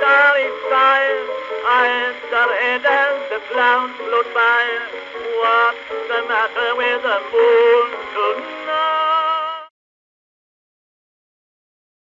starry sky. Are red as the clouds float by. What's the matter with the moon?